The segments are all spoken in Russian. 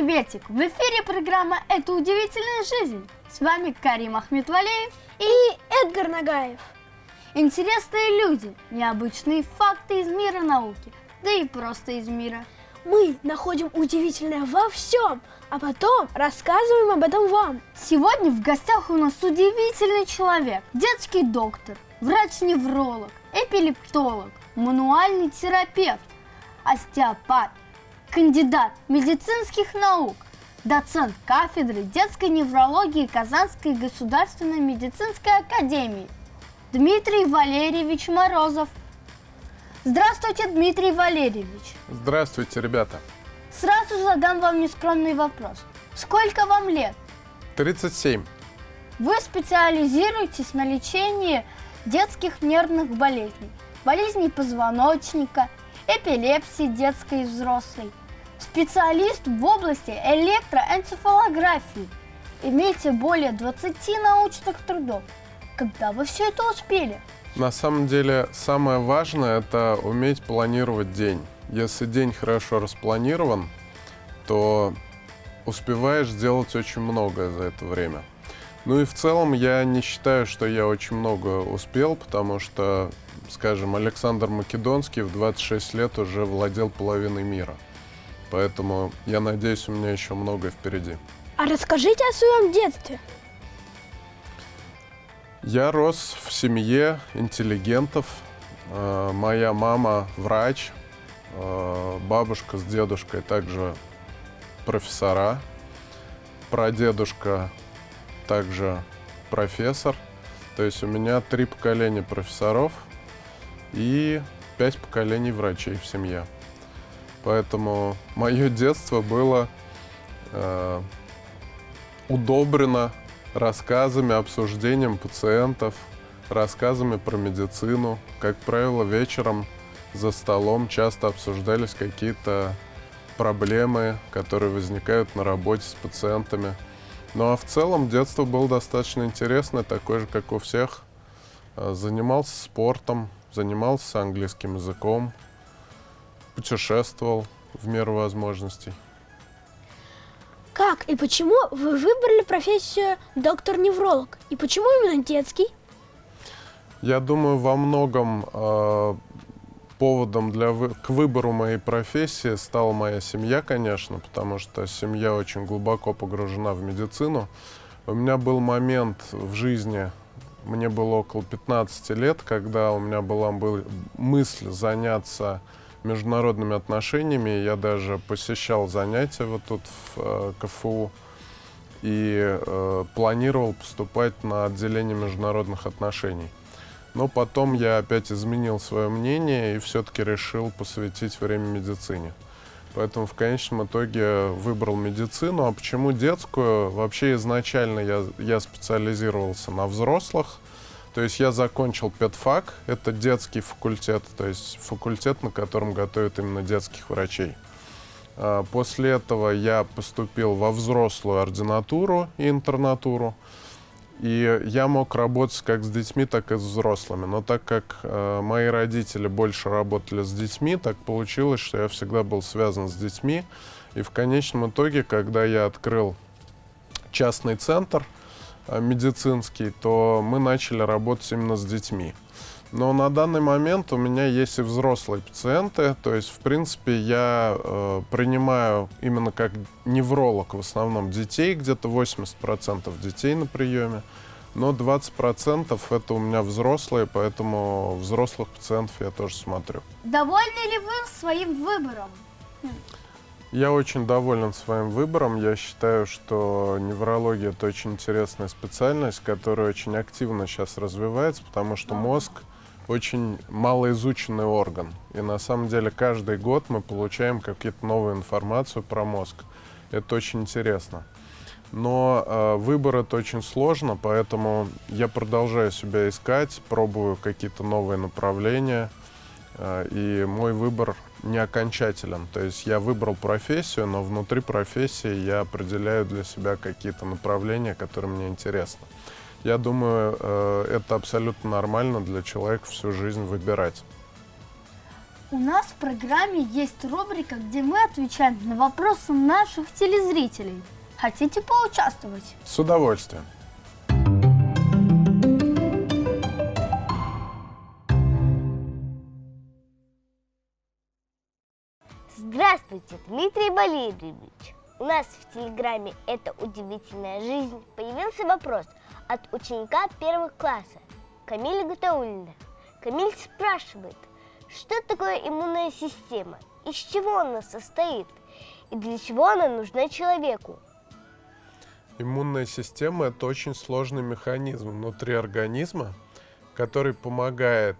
приветик! В эфире программа «Это удивительная жизнь». С вами Карим Ахметвалеев и Эдгар Нагаев. Интересные люди, необычные факты из мира науки, да и просто из мира. Мы находим удивительное во всем, а потом рассказываем об этом вам. Сегодня в гостях у нас удивительный человек, детский доктор, врач-невролог, эпилептолог, мануальный терапевт, остеопат, кандидат медицинских наук, доцент кафедры детской неврологии Казанской государственной медицинской академии Дмитрий Валерьевич Морозов. Здравствуйте, Дмитрий Валерьевич. Здравствуйте, ребята. Сразу задам вам нескромный вопрос. Сколько вам лет? 37. Вы специализируетесь на лечении детских нервных болезней, болезней позвоночника, эпилепсии детской и взрослой, специалист в области электроэнцефалографии. Имеете более 20 научных трудов. Когда вы все это успели? На самом деле, самое важное – это уметь планировать день. Если день хорошо распланирован, то успеваешь сделать очень многое за это время. Ну и в целом я не считаю, что я очень много успел, потому что, скажем, Александр Македонский в 26 лет уже владел половиной мира. Поэтому я надеюсь, у меня еще многое впереди. А расскажите о своем детстве. Я рос в семье интеллигентов. Э, моя мама врач, э, бабушка с дедушкой также профессора, прадедушка также профессор. То есть у меня три поколения профессоров и пять поколений врачей в семье. Поэтому мое детство было э, удобрено рассказами, обсуждением пациентов, рассказами про медицину. Как правило, вечером за столом часто обсуждались какие-то проблемы, которые возникают на работе с пациентами. Ну а в целом детство было достаточно интересное, такое же, как у всех. Э, занимался спортом, занимался английским языком, путешествовал в меру возможностей. Как и почему вы выбрали профессию доктор-невролог? И почему именно детский? Я думаю, во многом э, поводом для вы к выбору моей профессии стала моя семья, конечно, потому что семья очень глубоко погружена в медицину. У меня был момент в жизни, мне было около 15 лет, когда у меня была мысль заняться международными отношениями. Я даже посещал занятия вот тут в э, КФУ и э, планировал поступать на отделение международных отношений. Но потом я опять изменил свое мнение и все-таки решил посвятить время медицине. Поэтому в конечном итоге выбрал медицину. А почему детскую? Вообще изначально я, я специализировался на взрослых. То есть я закончил педфак, это детский факультет, то есть факультет, на котором готовят именно детских врачей. А, после этого я поступил во взрослую ординатуру и интернатуру. И я мог работать как с детьми, так и с взрослыми. Но так как э, мои родители больше работали с детьми, так получилось, что я всегда был связан с детьми. И в конечном итоге, когда я открыл частный центр медицинский, то мы начали работать именно с детьми. Но на данный момент у меня есть и взрослые пациенты, то есть, в принципе, я э, принимаю именно как невролог в основном детей, где-то 80% детей на приеме, но 20% это у меня взрослые, поэтому взрослых пациентов я тоже смотрю. Довольны ли вы своим выбором? Я очень доволен своим выбором. Я считаю, что неврология – это очень интересная специальность, которая очень активно сейчас развивается, потому что мозг очень малоизученный орган. И на самом деле каждый год мы получаем какую-то новую информацию про мозг. Это очень интересно. Но э, выбор это очень сложно, поэтому я продолжаю себя искать, пробую какие-то новые направления. Э, и мой выбор не окончателен. То есть я выбрал профессию, но внутри профессии я определяю для себя какие-то направления, которые мне интересны. Я думаю, э, это абсолютно нормально для человека всю жизнь выбирать. У нас в программе есть рубрика, где мы отвечаем на вопросы наших телезрителей. Хотите поучаствовать? С удовольствием. Здравствуйте, Дмитрий Валерьевич. У нас в Телеграме «Это удивительная жизнь» появился вопрос от ученика первого класса Камиля Гатаулина. Камиль спрашивает, что такое иммунная система, из чего она состоит и для чего она нужна человеку. Иммунная система – это очень сложный механизм внутри организма, который помогает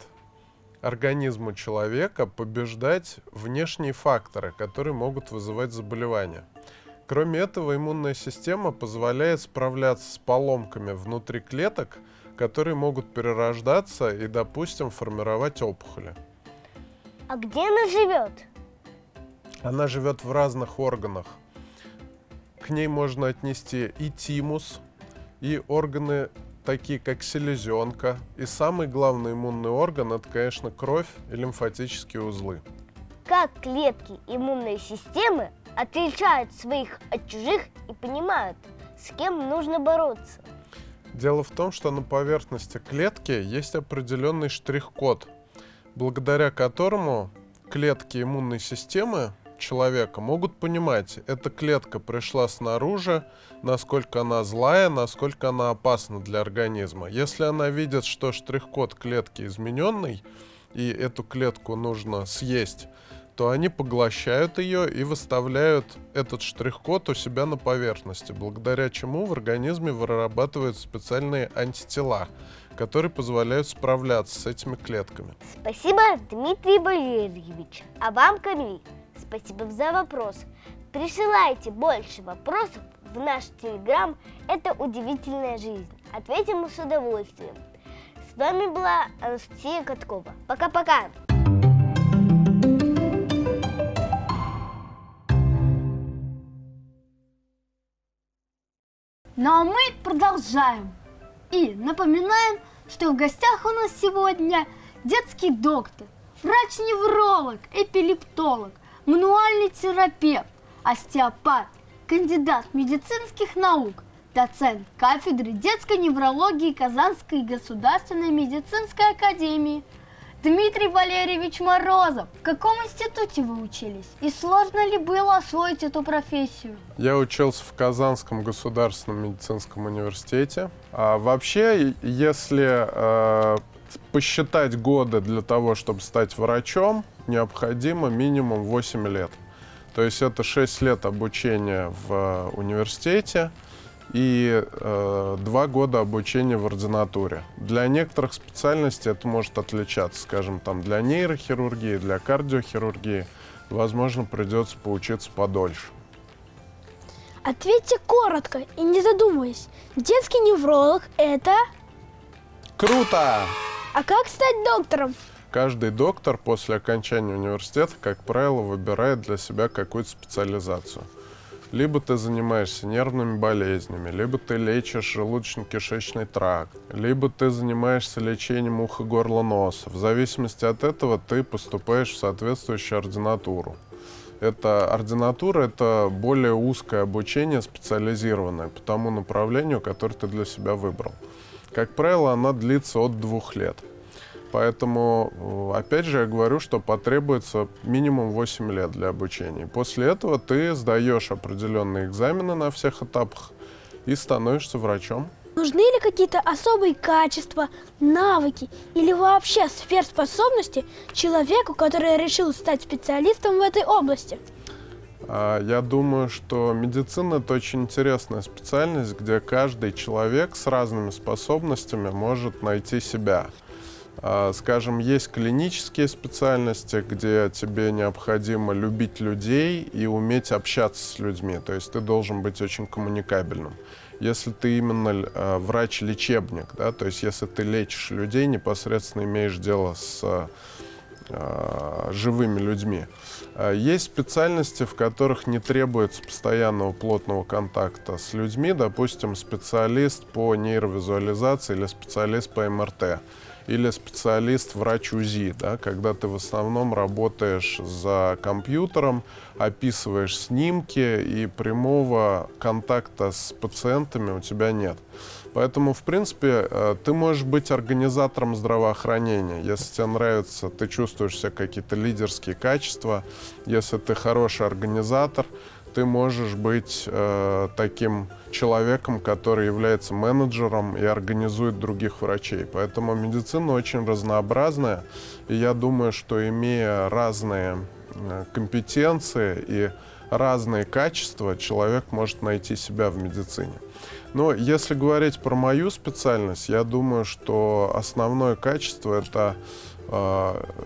организму человека побеждать внешние факторы, которые могут вызывать заболевания. Кроме этого, иммунная система позволяет справляться с поломками внутри клеток, которые могут перерождаться и, допустим, формировать опухоли. А где она живет? Она живет в разных органах. К ней можно отнести и тимус, и органы такие как селезенка. И самый главный иммунный орган это, конечно, кровь и лимфатические узлы. Как клетки иммунной системы отличают своих от чужих и понимают, с кем нужно бороться? Дело в том, что на поверхности клетки есть определенный штрих-код, благодаря которому клетки иммунной системы человека могут понимать, эта клетка пришла снаружи, насколько она злая, насколько она опасна для организма. Если она видит, что штрих-код клетки измененный, и эту клетку нужно съесть, то они поглощают ее и выставляют этот штрих-код у себя на поверхности, благодаря чему в организме вырабатываются специальные антитела, которые позволяют справляться с этими клетками. Спасибо, Дмитрий Валерьевич. А вам, Камиль, спасибо за вопрос. Присылайте больше вопросов в наш телеграм «Это удивительная жизнь». Ответим с удовольствием. С вами была Анастасия Каткова. Пока-пока! Ну а мы продолжаем. И напоминаем, что в гостях у нас сегодня детский доктор, врач-невролог, эпилептолог, мануальный терапевт, остеопат, кандидат медицинских наук, доцент кафедры детской неврологии Казанской государственной медицинской академии – Дмитрий Валерьевич Морозов, в каком институте вы учились? И сложно ли было освоить эту профессию? Я учился в Казанском государственном медицинском университете. А вообще, если э, посчитать годы для того, чтобы стать врачом, необходимо минимум 8 лет. То есть это 6 лет обучения в э, университете, и э, два года обучения в ординатуре. Для некоторых специальностей это может отличаться, скажем, там для нейрохирургии, для кардиохирургии, возможно, придется поучиться подольше. Ответьте коротко и не задумываясь. Детский невролог – это… Круто! А как стать доктором? Каждый доктор после окончания университета, как правило, выбирает для себя какую-то специализацию. Либо ты занимаешься нервными болезнями, либо ты лечишь желудочно-кишечный тракт, либо ты занимаешься лечением уха, горла, носа. В зависимости от этого ты поступаешь в соответствующую ординатуру. Это ординатура – это более узкое обучение, специализированное по тому направлению, которое ты для себя выбрал. Как правило, она длится от двух лет. Поэтому, опять же, я говорю, что потребуется минимум 8 лет для обучения. После этого ты сдаешь определенные экзамены на всех этапах и становишься врачом. Нужны ли какие-то особые качества, навыки или вообще сверхспособности человеку, который решил стать специалистом в этой области? А, я думаю, что медицина – это очень интересная специальность, где каждый человек с разными способностями может найти себя. А, скажем, есть клинические специальности, где тебе необходимо любить людей и уметь общаться с людьми. То есть ты должен быть очень коммуникабельным. Если ты именно а, врач-лечебник, да, то есть если ты лечишь людей, непосредственно имеешь дело с а, живыми людьми. Есть специальности, в которых не требуется постоянного плотного контакта с людьми, допустим, специалист по нейровизуализации или специалист по МРТ. Или специалист врач УЗИ, да, когда ты в основном работаешь за компьютером, описываешь снимки и прямого контакта с пациентами у тебя нет. Поэтому, в принципе, э, ты можешь быть организатором здравоохранения. Если тебе нравится, ты чувствуешь себя какие-то лидерские качества, если ты хороший организатор, ты можешь быть э, таким человеком, который является менеджером и организует других врачей. Поэтому медицина очень разнообразная, и я думаю, что имея разные э, компетенции и разные качества, человек может найти себя в медицине. Но если говорить про мою специальность, я думаю, что основное качество это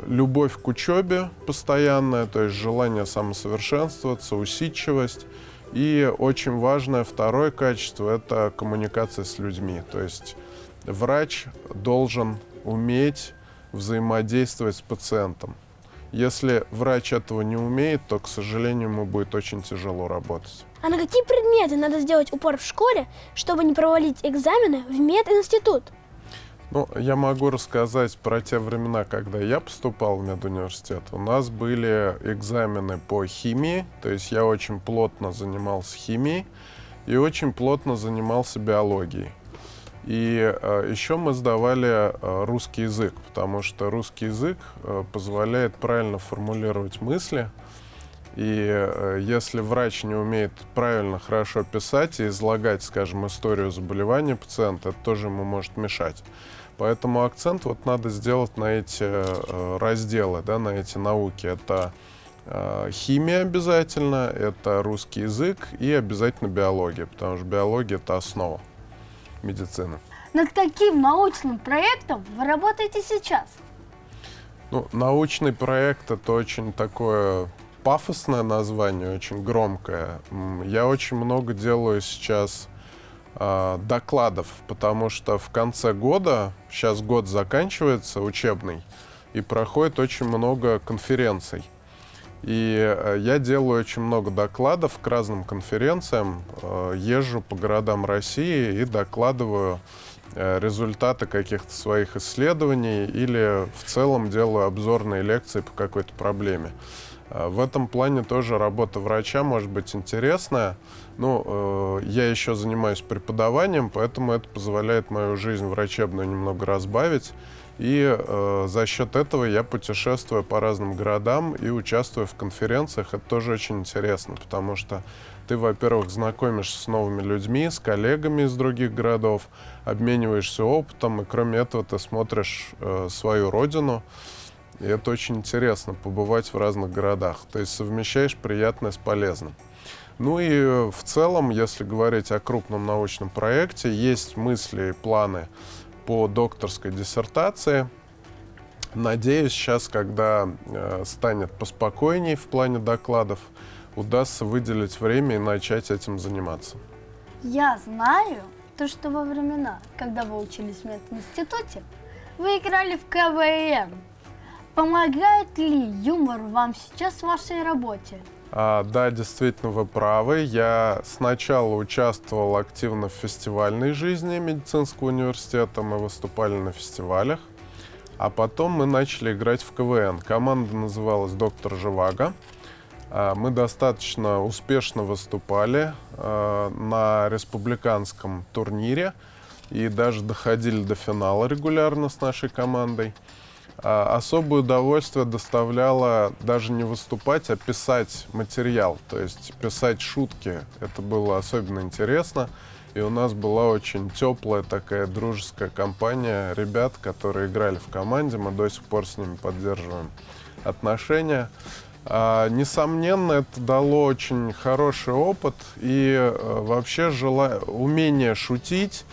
любовь к учебе постоянная, то есть желание самосовершенствоваться, усидчивость. И очень важное второе качество – это коммуникация с людьми. То есть врач должен уметь взаимодействовать с пациентом. Если врач этого не умеет, то, к сожалению, ему будет очень тяжело работать. А на какие предметы надо сделать упор в школе, чтобы не провалить экзамены в мединститут? Ну, я могу рассказать про те времена, когда я поступал в медуниверситет. У нас были экзамены по химии, то есть я очень плотно занимался химией и очень плотно занимался биологией. И э, еще мы сдавали э, русский язык, потому что русский язык э, позволяет правильно формулировать мысли. И э, если врач не умеет правильно, хорошо писать и излагать, скажем, историю заболевания пациента, это тоже ему может мешать. Поэтому акцент вот надо сделать на эти э, разделы, да, на эти науки. Это э, химия обязательно, это русский язык и обязательно биология, потому что биология — это основа медицины. Над каким научным проектом вы работаете сейчас? Ну, научный проект это очень такое пафосное название, очень громкое. Я очень много делаю сейчас докладов, потому что в конце года, сейчас год заканчивается учебный, и проходит очень много конференций. И э, я делаю очень много докладов к разным конференциям, э, езжу по городам России и докладываю э, результаты каких-то своих исследований или в целом делаю обзорные лекции по какой-то проблеме. В этом плане тоже работа врача может быть интересная. Ну, я еще занимаюсь преподаванием, поэтому это позволяет мою жизнь врачебную немного разбавить. И э, за счет этого я путешествую по разным городам и участвую в конференциях. Это тоже очень интересно, потому что ты, во-первых, знакомишься с новыми людьми, с коллегами из других городов, обмениваешься опытом, и кроме этого ты смотришь э, свою родину. И это очень интересно, побывать в разных городах. То есть совмещаешь приятное с полезным. Ну и в целом, если говорить о крупном научном проекте, есть мысли и планы по докторской диссертации. Надеюсь, сейчас, когда э, станет поспокойнее в плане докладов, удастся выделить время и начать этим заниматься. Я знаю, то, что во времена, когда вы учились в мединституте, вы играли в КВН. Помогает ли юмор вам сейчас в вашей работе? А, да, действительно, вы правы. Я сначала участвовал активно в фестивальной жизни медицинского университета. Мы выступали на фестивалях. А потом мы начали играть в КВН. Команда называлась «Доктор Живаго». А, мы достаточно успешно выступали а, на республиканском турнире и даже доходили до финала регулярно с нашей командой. А, особое удовольствие доставляло даже не выступать, а писать материал, то есть писать шутки. Это было особенно интересно. И у нас была очень теплая такая дружеская компания ребят, которые играли в команде. Мы до сих пор с ними поддерживаем отношения. А, несомненно, это дало очень хороший опыт и а, вообще жела... умение шутить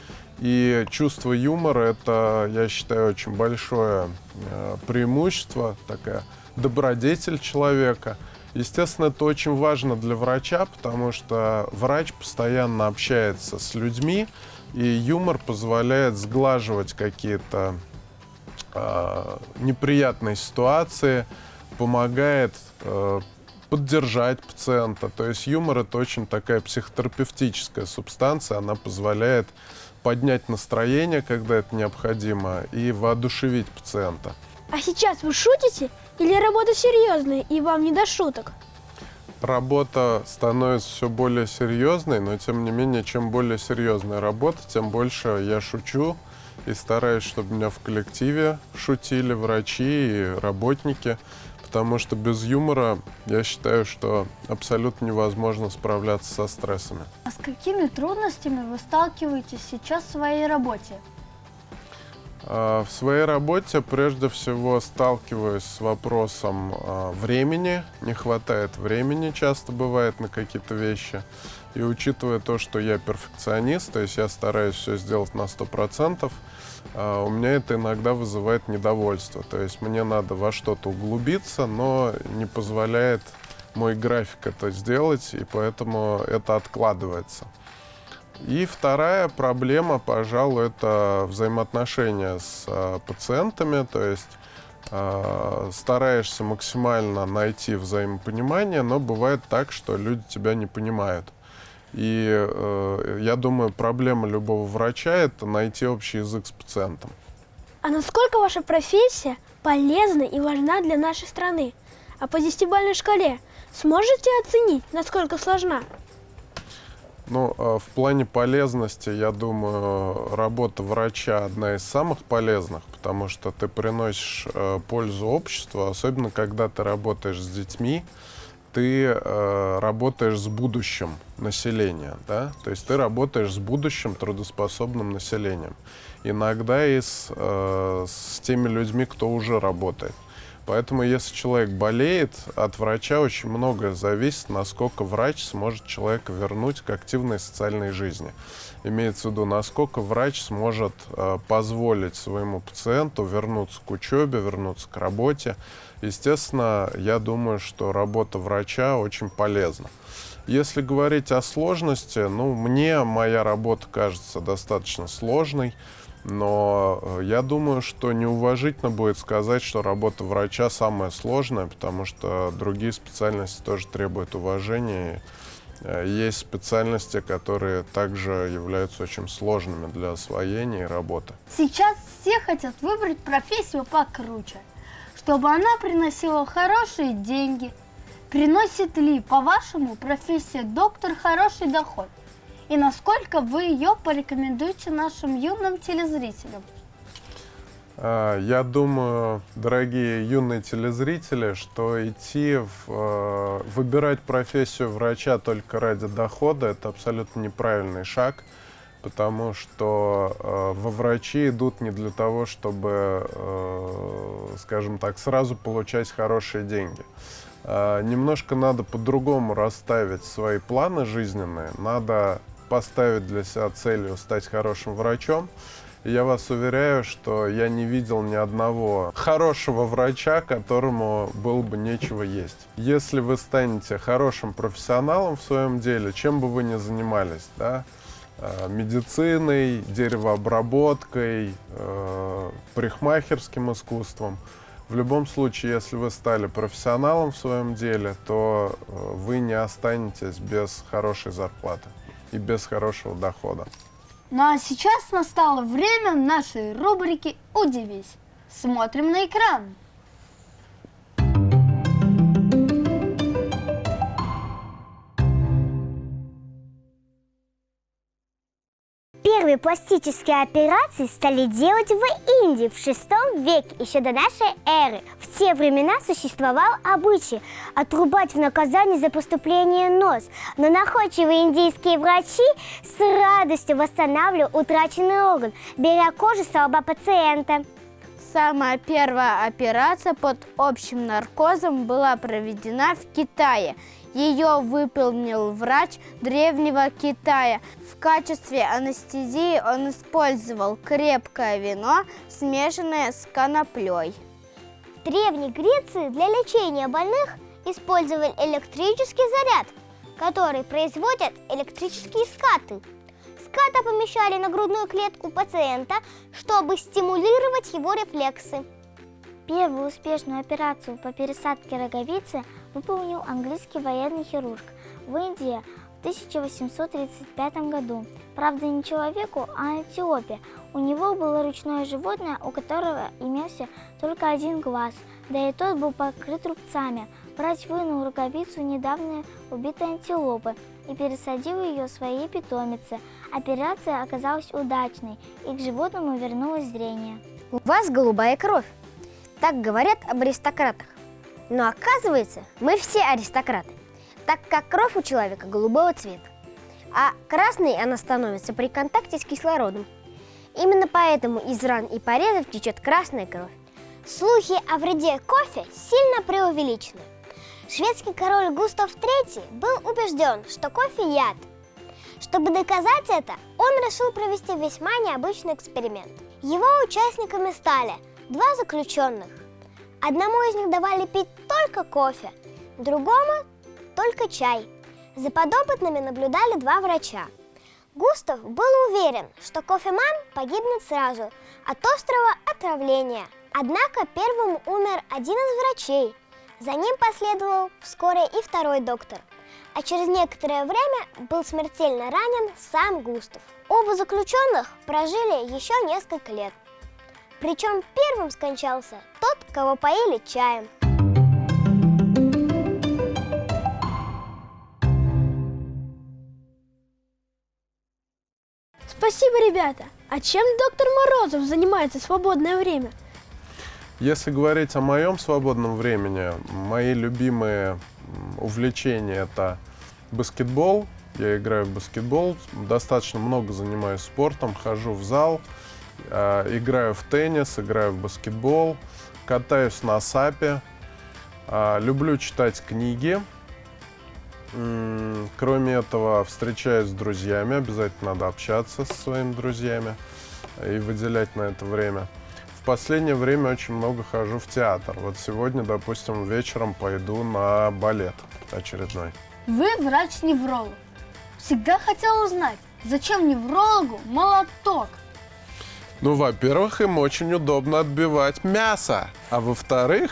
и чувство юмора – это, я считаю, очень большое э, преимущество, такая добродетель человека. Естественно, это очень важно для врача, потому что врач постоянно общается с людьми, и юмор позволяет сглаживать какие-то э, неприятные ситуации, помогает э, поддержать пациента. То есть юмор это очень такая психотерапевтическая субстанция, она позволяет поднять настроение, когда это необходимо, и воодушевить пациента. А сейчас вы шутите или работа серьезная и вам не до шуток? Работа становится все более серьезной, но тем не менее, чем более серьезная работа, тем больше я шучу и стараюсь, чтобы меня в коллективе шутили врачи и работники, потому что без юмора я считаю, что абсолютно невозможно справляться со стрессами. А с какими трудностями вы сталкиваетесь сейчас в своей работе? А, В своей работе прежде всего сталкиваюсь с вопросом а, времени. Не хватает времени, часто бывает, на какие-то вещи. И учитывая то, что я перфекционист, то есть я стараюсь все сделать на 100%, а, у меня это иногда вызывает недовольство. То есть мне надо во что-то углубиться, но не позволяет мой график это сделать, и поэтому это откладывается. И вторая проблема, пожалуй, это взаимоотношения с э, пациентами, то есть э, стараешься максимально найти взаимопонимание, но бывает так, что люди тебя не понимают. И э, я думаю, проблема любого врача это найти общий язык с пациентом. А насколько ваша профессия полезна и важна для нашей страны? А по десятибалльной шкале сможете оценить, насколько сложна? Ну, э, в плане полезности, я думаю, работа врача одна из самых полезных, потому что ты приносишь э, пользу обществу, особенно когда ты работаешь с детьми, ты э, работаешь с будущим населения, да, то есть ты работаешь с будущим трудоспособным населением. Иногда и с, э, с теми людьми, кто уже работает. Поэтому, если человек болеет, от врача очень многое зависит, насколько врач сможет человека вернуть к активной социальной жизни. Имеется в виду, насколько врач сможет э, позволить своему пациенту вернуться к учебе, вернуться к работе. Естественно, я думаю, что работа врача очень полезна. Если говорить о сложности, ну, мне моя работа кажется достаточно сложной. Но э, я думаю, что неуважительно будет сказать, что работа врача самая сложная, потому что другие специальности тоже требуют уважения. Э, Есть специальности, которые также являются очень сложными для освоения и работы. Сейчас все хотят выбрать профессию покруче, чтобы она приносила хорошие деньги. Приносит ли, по-вашему, профессия доктор хороший доход? И насколько вы ее порекомендуете нашим юным телезрителям? А, Я думаю, дорогие юные телезрители, что идти в, э, выбирать профессию врача только ради дохода это абсолютно неправильный шаг, потому что э, во врачи идут не для того, чтобы, э, скажем так, сразу получать хорошие деньги. А, Немножко надо по-другому расставить свои планы жизненные. Надо поставить для себя целью стать хорошим врачом. Я вас уверяю, что я не видел ни одного хорошего врача, которому было бы нечего есть. Если вы станете хорошим профессионалом в своем деле, чем бы вы ни занимались, да, э, медициной, деревообработкой, э, парикмахерским искусством, в любом случае, если вы стали профессионалом в своем деле, то э, вы не останетесь без хорошей зарплаты и без хорошего дохода. Ну а сейчас настало время нашей рубрики «Удивись». Смотрим на экран. Первые пластические операции стали делать в Индии в VI веке, еще до нашей эры. В те времена существовал обычай отрубать в наказание за поступление нос, но находчивые индийские врачи с радостью восстанавливали утраченный орган, беря кожу с лба пациента. Самая первая операция под общим наркозом была проведена в Китае. Ее выполнил врач древнего Китая. В качестве анестезии он использовал крепкое вино, смешанное с коноплей. В Древней Греции для лечения больных использовали электрический заряд, который производят электрические скаты. Ската помещали на грудную клетку пациента, чтобы стимулировать его рефлексы. Первую успешную операцию по пересадке роговицы выполнил английский военный хирург. В Индии 1835 году. Правда, не человеку, а антилопе. У него было ручное животное, у которого имелся только один глаз, да и тот был покрыт рубцами. Врач вынул рукавицу недавно убитой антилопы и пересадил ее своей питомице. Операция оказалась удачной, и к животному вернулось зрение. У вас голубая кровь. Так говорят об аристократах. Но оказывается, мы все аристократы, так как кровь у человека голубого цвета. А красной она становится при контакте с кислородом. Именно поэтому из ран и порезов течет красная кровь. Слухи о вреде кофе сильно преувеличены. Шведский король Густав III был убежден, что кофе яд. Чтобы доказать это, он решил провести весьма необычный эксперимент. Его участниками стали два заключенных. Одному из них давали пить только кофе, другому только чай. За подопытными наблюдали два врача. Густав был уверен, что кофеман погибнет сразу от острого отравления. Однако первым умер один из врачей. За ним последовал вскоре и второй доктор. А через некоторое время был смертельно ранен сам Густав. Оба заключенных прожили еще несколько лет. Причем первым скончался тот, кого поили чаем. Спасибо, ребята. А чем доктор Морозов занимается в свободное время? Если говорить о моем свободном времени, мои любимые увлечения это баскетбол. Я играю в баскетбол, достаточно много занимаюсь спортом, хожу в зал, играю в теннис, играю в баскетбол, катаюсь на сапе, э, люблю читать книги. Кроме этого, встречаюсь с друзьями, обязательно надо общаться со своими друзьями и выделять на это время. В последнее время очень много хожу в театр. Вот сегодня, допустим, вечером пойду на балет очередной. Вы врач-невролог. Всегда хотел узнать, зачем неврологу молоток? Ну, во-первых, им очень удобно отбивать мясо. А во-вторых,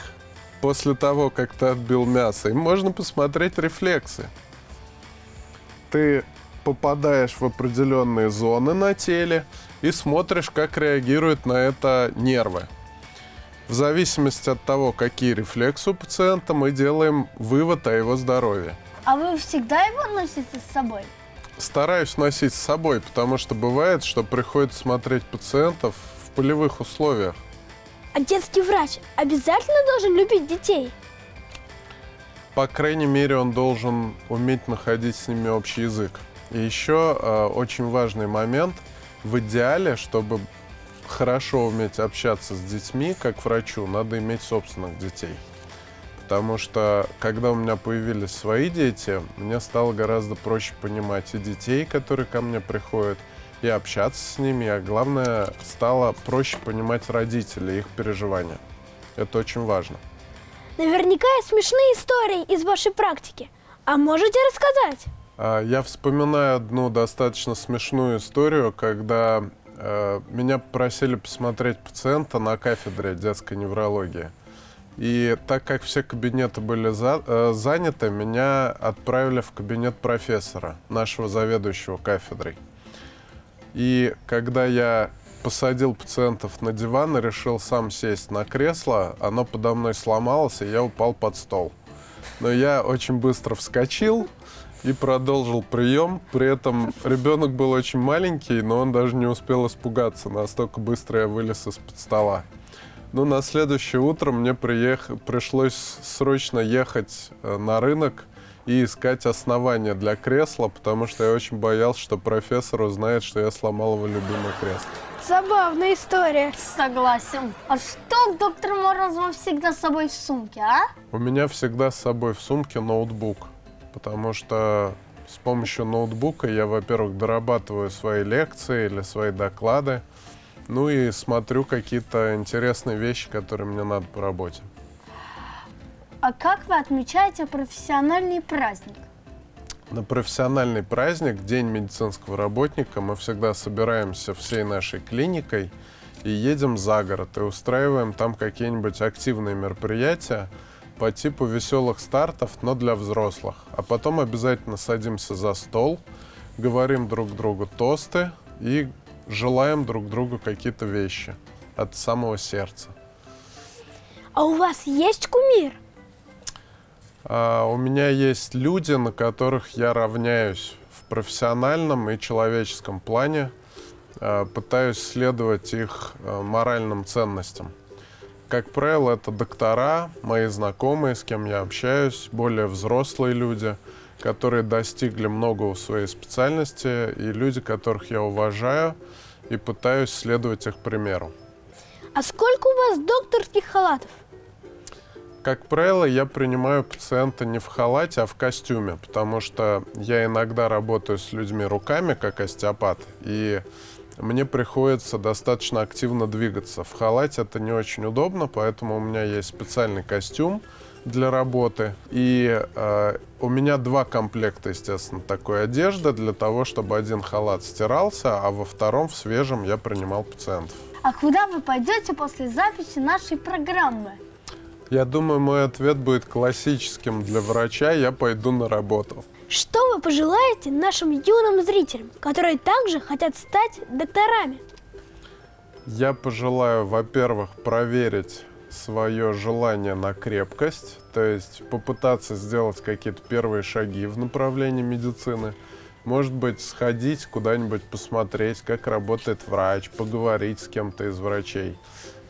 после того, как ты отбил мясо, им можно посмотреть рефлексы. Ты попадаешь в определенные зоны на теле и смотришь, как реагируют на это нервы. В зависимости от того, какие рефлексы у пациента, мы делаем вывод о его здоровье. А вы всегда его носите с собой? Стараюсь носить с собой, потому что бывает, что приходится смотреть пациентов в полевых условиях. А детский врач обязательно должен любить детей? По крайней мере, он должен уметь находить с ними общий язык. И еще э, очень важный момент. В идеале, чтобы хорошо уметь общаться с детьми, как врачу, надо иметь собственных детей. Потому что, когда у меня появились свои дети, мне стало гораздо проще понимать и детей, которые ко мне приходят, и общаться с ними, а главное, стало проще понимать родителей, их переживания. Это очень важно. Наверняка есть смешные истории из вашей практики. А можете рассказать? А, Я вспоминаю одну достаточно смешную историю, когда э, меня попросили посмотреть пациента на кафедре детской неврологии. И так как все кабинеты были за- э, заняты, меня отправили в кабинет профессора, нашего заведующего кафедрой. И когда я посадил пациентов на диван и решил сам сесть на кресло, оно подо мной сломалось, и я упал под стол. Но я очень быстро вскочил и продолжил прием. При этом ребенок был очень маленький, но он даже не успел испугаться. Настолько быстро я вылез из-под стола. Ну, на следующее утро мне приех... пришлось срочно ехать э, на рынок и искать основания для кресла, потому что я очень боялся, что профессор узнает, что я сломал его любимое кресло. Забавная история. Согласен. А что доктор Морозова всегда с собой в сумке, а? У меня всегда с собой в сумке ноутбук, потому что с помощью ноутбука я, во-первых, дорабатываю свои лекции или свои доклады, ну и смотрю какие-то интересные вещи, которые мне надо по работе. А как вы отмечаете профессиональный праздник? На профессиональный праздник, День медицинского работника, мы всегда собираемся всей нашей клиникой и едем за город и устраиваем там какие-нибудь активные мероприятия. по типу веселых стартов, но для взрослых. А потом обязательно садимся за стол, говорим друг другу тосты и желаем друг другу какие-то вещи от самого сердца. А у вас есть кумир? А, у меня есть люди, на которых я равняюсь в профессиональном и человеческом плане, а, пытаюсь следовать их а, моральным ценностям. Как правило, это доктора, мои знакомые, с кем я общаюсь, более взрослые люди, которые достигли многого в своей специальности, и люди, которых я уважаю и пытаюсь следовать их примеру. А сколько у вас докторских халатов? Как правило, я принимаю пациента не в халате, а в костюме, потому что я иногда работаю с людьми руками, как остеопат, и мне приходится достаточно активно двигаться. В халате это не очень удобно, поэтому у меня есть специальный костюм для работы. И э, у меня два комплекта, естественно, такой одежды для того, чтобы один халат стирался, а во втором в свежем я принимал пациентов. А куда вы пойдете после записи нашей программы? Я думаю, мой ответ будет классическим для врача. Я пойду на работу. Что вы пожелаете нашим юным зрителям, которые также хотят стать докторами? Я пожелаю, во-первых, проверить свое желание на крепкость, то есть попытаться сделать какие-то первые шаги в направлении медицины. Может быть, сходить куда-нибудь посмотреть, как работает врач, поговорить с кем-то из врачей.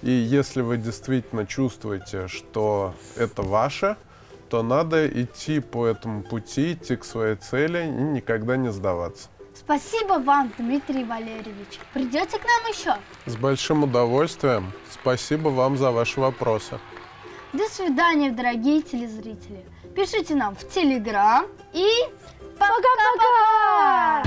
И если вы действительно чувствуете, что это ваше, то надо идти по этому пути, идти к своей цели и никогда не сдаваться. Спасибо вам, Дмитрий Валерьевич. Придете к нам еще? С большим удовольствием. Спасибо вам за ваши вопросы. До свидания, дорогие телезрители. Пишите нам в Телеграм и пока-пока!